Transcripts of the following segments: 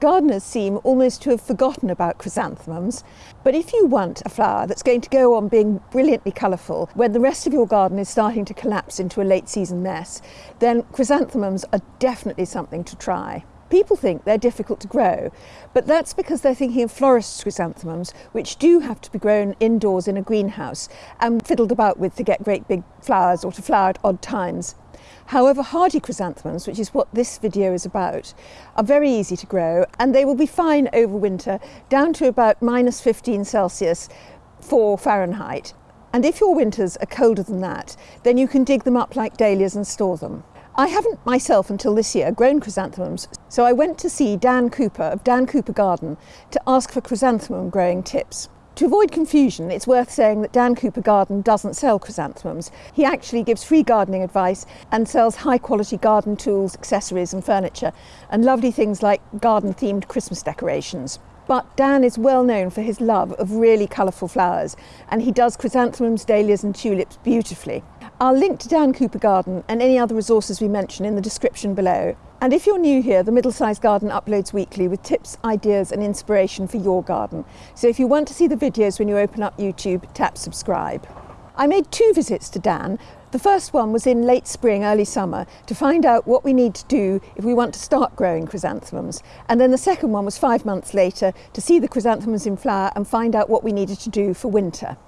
Gardeners seem almost to have forgotten about chrysanthemums, but if you want a flower that's going to go on being brilliantly colourful when the rest of your garden is starting to collapse into a late season mess, then chrysanthemums are definitely something to try. People think they're difficult to grow, but that's because they're thinking of florist chrysanthemums, which do have to be grown indoors in a greenhouse and fiddled about with to get great big flowers or to flower at odd times. However, hardy chrysanthemums, which is what this video is about, are very easy to grow and they will be fine over winter down to about minus 15 Celsius for Fahrenheit. And if your winters are colder than that, then you can dig them up like dahlias and store them. I haven't myself until this year grown chrysanthemums, so I went to see Dan Cooper of Dan Cooper Garden to ask for chrysanthemum growing tips. To avoid confusion, it's worth saying that Dan Cooper Garden doesn't sell chrysanthemums. He actually gives free gardening advice and sells high quality garden tools, accessories and furniture, and lovely things like garden themed Christmas decorations. But Dan is well known for his love of really colourful flowers, and he does chrysanthemums, dahlias and tulips beautifully. I'll link to Dan Cooper Garden and any other resources we mention in the description below. And if you're new here, the Middle Sized Garden uploads weekly with tips, ideas and inspiration for your garden. So if you want to see the videos when you open up YouTube, tap subscribe. I made two visits to Dan. The first one was in late spring, early summer, to find out what we need to do if we want to start growing chrysanthemums. And then the second one was five months later to see the chrysanthemums in flower and find out what we needed to do for winter.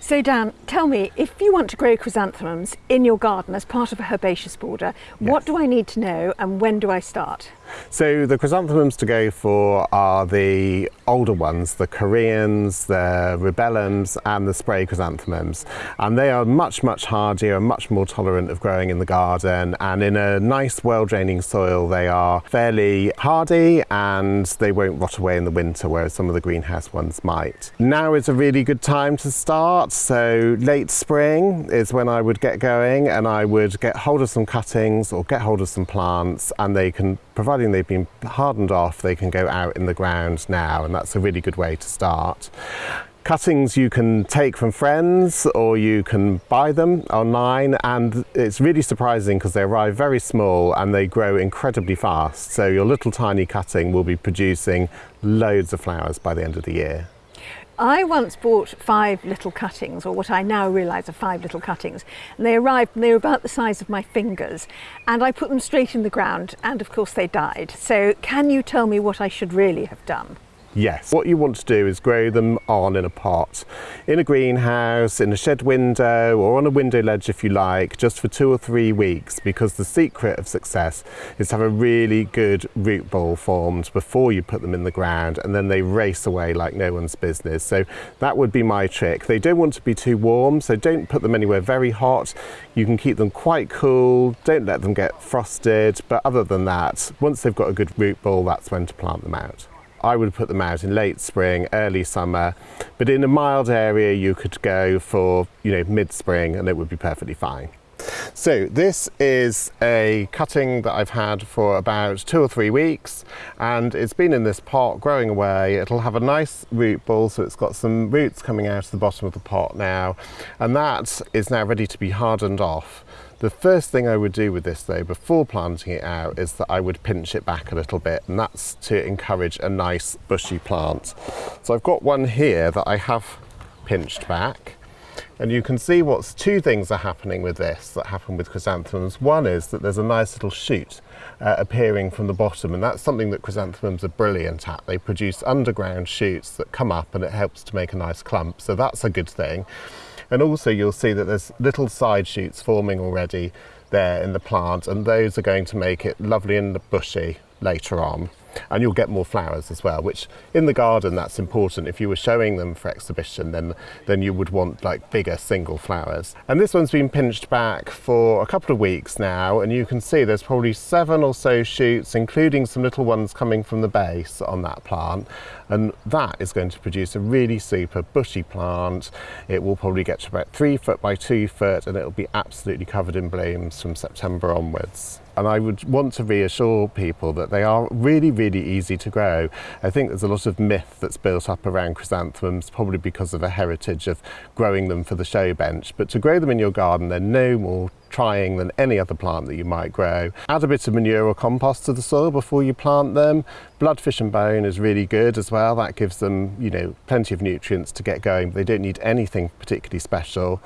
So Dan, tell me, if you want to grow chrysanthemums in your garden as part of a herbaceous border, yes. what do I need to know and when do I start? So the chrysanthemums to go for are the older ones, the Koreans, the rubellums and the spray chrysanthemums. And they are much, much hardier and much more tolerant of growing in the garden. And in a nice, well-draining soil, they are fairly hardy and they won't rot away in the winter, whereas some of the greenhouse ones might. Now is a really good time to start. So late spring is when I would get going and I would get hold of some cuttings or get hold of some plants and they can providing they've been hardened off, they can go out in the ground now, and that's a really good way to start. Cuttings you can take from friends or you can buy them online and it's really surprising because they arrive very small and they grow incredibly fast. So your little tiny cutting will be producing loads of flowers by the end of the year. I once bought five little cuttings, or what I now realise are five little cuttings, and they arrived and they were about the size of my fingers, and I put them straight in the ground, and of course they died. So can you tell me what I should really have done? Yes. What you want to do is grow them on in a pot, in a greenhouse, in a shed window or on a window ledge if you like, just for two or three weeks because the secret of success is to have a really good root ball formed before you put them in the ground and then they race away like no one's business. So that would be my trick. They don't want to be too warm, so don't put them anywhere very hot. You can keep them quite cool, don't let them get frosted, but other than that, once they've got a good root ball, that's when to plant them out. I would put them out in late spring, early summer, but in a mild area you could go for, you know, mid-spring and it would be perfectly fine. So this is a cutting that I've had for about two or three weeks and it's been in this pot growing away. It'll have a nice root ball so it's got some roots coming out of the bottom of the pot now and that is now ready to be hardened off. The first thing I would do with this though, before planting it out, is that I would pinch it back a little bit and that's to encourage a nice bushy plant. So I've got one here that I have pinched back and you can see what's two things are happening with this that happen with chrysanthemums. One is that there's a nice little shoot uh, appearing from the bottom and that's something that chrysanthemums are brilliant at. They produce underground shoots that come up and it helps to make a nice clump. So that's a good thing. And also you'll see that there's little side shoots forming already there in the plant and those are going to make it lovely and bushy later on and you'll get more flowers as well which in the garden that's important. If you were showing them for exhibition then then you would want like bigger single flowers. And this one's been pinched back for a couple of weeks now and you can see there's probably seven or so shoots including some little ones coming from the base on that plant. And that is going to produce a really super bushy plant. It will probably get to about three foot by two foot and it'll be absolutely covered in blooms from September onwards and I would want to reassure people that they are really, really easy to grow. I think there's a lot of myth that's built up around chrysanthemums, probably because of a heritage of growing them for the show bench. But to grow them in your garden, they're no more trying than any other plant that you might grow. Add a bit of manure or compost to the soil before you plant them. Blood, fish and bone is really good as well. That gives them, you know, plenty of nutrients to get going. They don't need anything particularly special.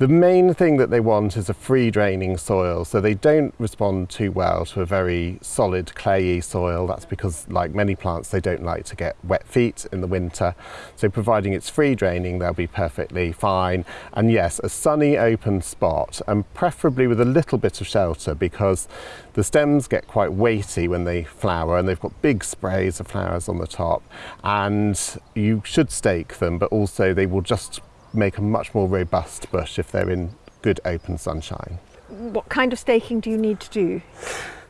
The main thing that they want is a free draining soil, so they don't respond too well to a very solid clayey soil. That's because, like many plants, they don't like to get wet feet in the winter. So providing it's free draining, they'll be perfectly fine. And yes, a sunny open spot, and preferably with a little bit of shelter because the stems get quite weighty when they flower and they've got big sprays of flowers on the top. And you should stake them, but also they will just make a much more robust bush if they're in good open sunshine. What kind of staking do you need to do?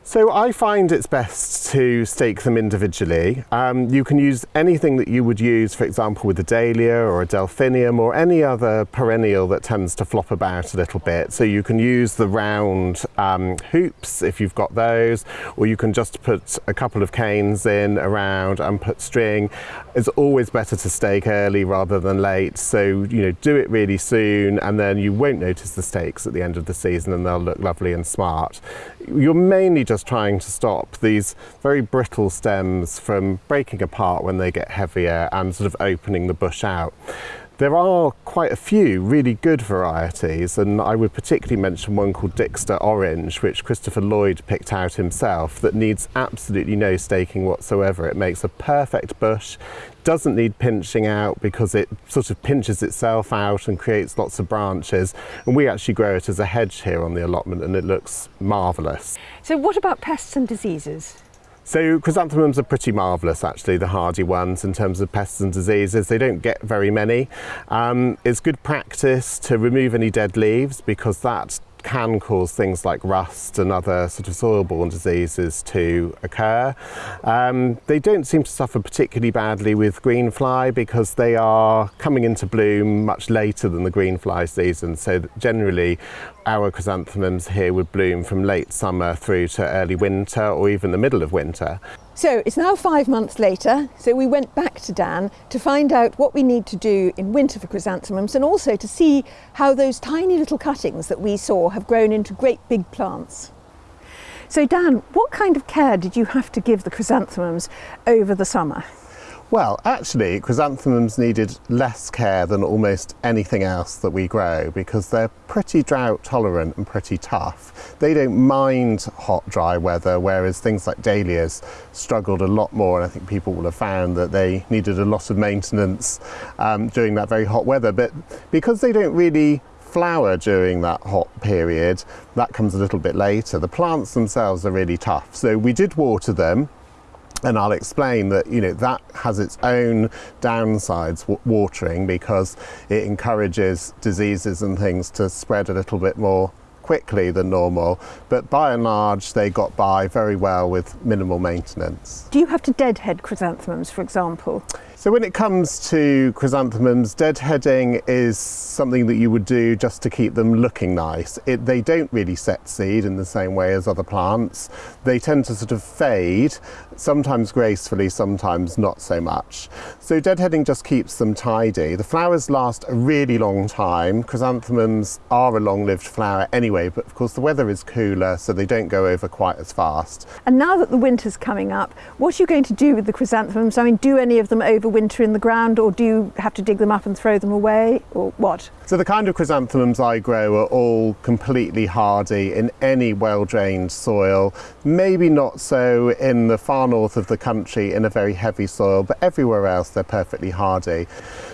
So I find it's best to stake them individually. Um, you can use anything that you would use, for example, with a dahlia or a delphinium or any other perennial that tends to flop about a little bit. So you can use the round um, hoops if you've got those, or you can just put a couple of canes in around and put string. It's always better to stake early rather than late. So, you know, do it really soon and then you won't notice the stakes at the end of the season and they'll look lovely and smart. You're mainly just trying to stop these very brittle stems from breaking apart when they get heavier and sort of opening the bush out. There are quite a few really good varieties, and I would particularly mention one called Dixter Orange, which Christopher Lloyd picked out himself, that needs absolutely no staking whatsoever. It makes a perfect bush, doesn't need pinching out because it sort of pinches itself out and creates lots of branches. And we actually grow it as a hedge here on the allotment, and it looks marvellous. So, what about pests and diseases? So chrysanthemums are pretty marvellous actually, the hardy ones in terms of pests and diseases. They don't get very many. Um, it's good practice to remove any dead leaves because that can cause things like rust and other sort of soil-borne diseases to occur. Um, they don't seem to suffer particularly badly with green fly because they are coming into bloom much later than the green fly season. So generally our chrysanthemums here would bloom from late summer through to early winter or even the middle of winter. So it's now five months later, so we went back to Dan to find out what we need to do in winter for chrysanthemums and also to see how those tiny little cuttings that we saw have grown into great big plants. So Dan, what kind of care did you have to give the chrysanthemums over the summer? Well, actually, chrysanthemums needed less care than almost anything else that we grow because they're pretty drought tolerant and pretty tough. They don't mind hot, dry weather, whereas things like dahlias struggled a lot more. And I think people will have found that they needed a lot of maintenance um, during that very hot weather. But because they don't really flower during that hot period, that comes a little bit later. The plants themselves are really tough. So we did water them and I'll explain that you know that has its own downsides watering because it encourages diseases and things to spread a little bit more quickly than normal but by and large they got by very well with minimal maintenance. Do you have to deadhead chrysanthemums for example? So when it comes to chrysanthemums, deadheading is something that you would do just to keep them looking nice. It, they don't really set seed in the same way as other plants. They tend to sort of fade, sometimes gracefully, sometimes not so much. So deadheading just keeps them tidy. The flowers last a really long time. Chrysanthemums are a long-lived flower anyway, but of course the weather is cooler, so they don't go over quite as fast. And now that the winter's coming up, what are you going to do with the chrysanthemums? I mean, do any of them over winter in the ground or do you have to dig them up and throw them away or what? So the kind of chrysanthemums I grow are all completely hardy in any well-drained soil, maybe not so in the far north of the country in a very heavy soil, but everywhere else they're perfectly hardy.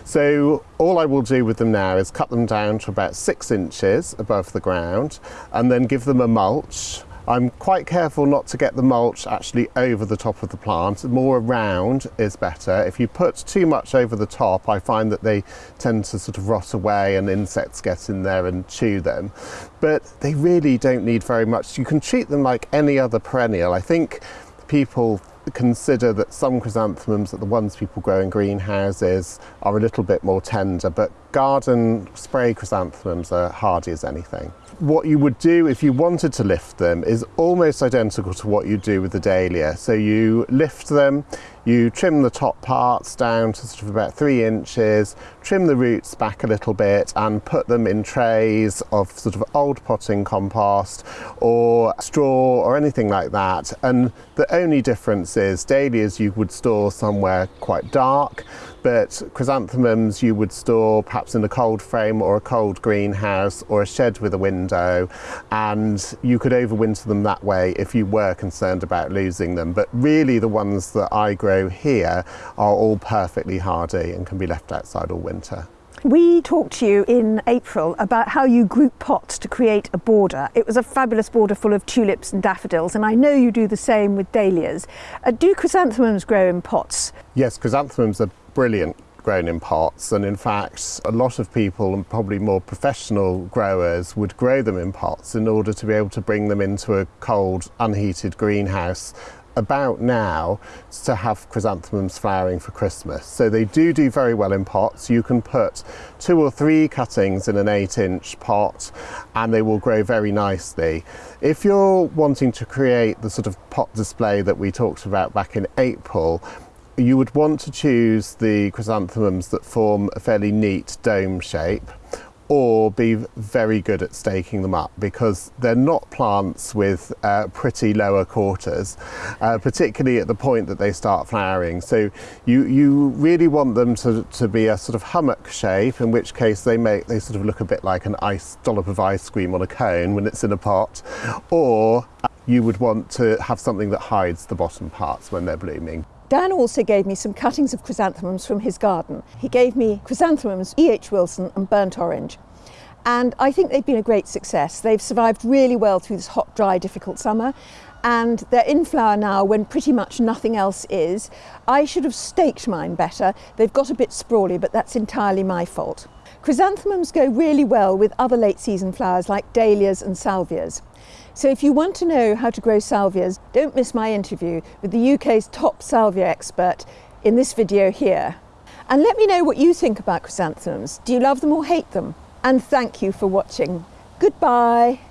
So all I will do with them now is cut them down to about six inches above the ground and then give them a mulch I'm quite careful not to get the mulch actually over the top of the plant. More around is better. If you put too much over the top, I find that they tend to sort of rot away and insects get in there and chew them. But they really don't need very much. You can treat them like any other perennial. I think people consider that some chrysanthemums, that the ones people grow in greenhouses, are a little bit more tender, but garden spray chrysanthemums are hardy as anything. What you would do if you wanted to lift them is almost identical to what you do with the dahlia. So you lift them, you trim the top parts down to sort of about three inches, trim the roots back a little bit and put them in trays of sort of old potting compost or straw or anything like that. And the only difference is dahlias you would store somewhere quite dark, but chrysanthemums you would store perhaps in a cold frame or a cold greenhouse or a shed with a window and you could overwinter them that way if you were concerned about losing them but really the ones that I grow here are all perfectly hardy and can be left outside all winter. We talked to you in April about how you group pots to create a border. It was a fabulous border full of tulips and daffodils, and I know you do the same with dahlias. Uh, do chrysanthemums grow in pots? Yes, chrysanthemums are brilliant grown in pots and in fact a lot of people and probably more professional growers would grow them in pots in order to be able to bring them into a cold unheated greenhouse about now to have chrysanthemums flowering for Christmas. So they do do very well in pots. You can put two or three cuttings in an eight inch pot and they will grow very nicely. If you're wanting to create the sort of pot display that we talked about back in April, you would want to choose the chrysanthemums that form a fairly neat dome shape or be very good at staking them up because they're not plants with uh, pretty lower quarters, uh, particularly at the point that they start flowering. So you, you really want them to, to be a sort of hummock shape, in which case they make they sort of look a bit like an ice dollop of ice cream on a cone when it's in a pot, or you would want to have something that hides the bottom parts when they're blooming. Dan also gave me some cuttings of chrysanthemums from his garden. He gave me chrysanthemums, E.H. Wilson and burnt orange. And I think they've been a great success. They've survived really well through this hot, dry, difficult summer. And they're in flower now when pretty much nothing else is. I should have staked mine better. They've got a bit sprawly, but that's entirely my fault. Chrysanthemums go really well with other late season flowers like dahlias and salvias. So if you want to know how to grow salvias, don't miss my interview with the UK's top salvia expert in this video here. And let me know what you think about chrysanthemums. Do you love them or hate them? And thank you for watching. Goodbye.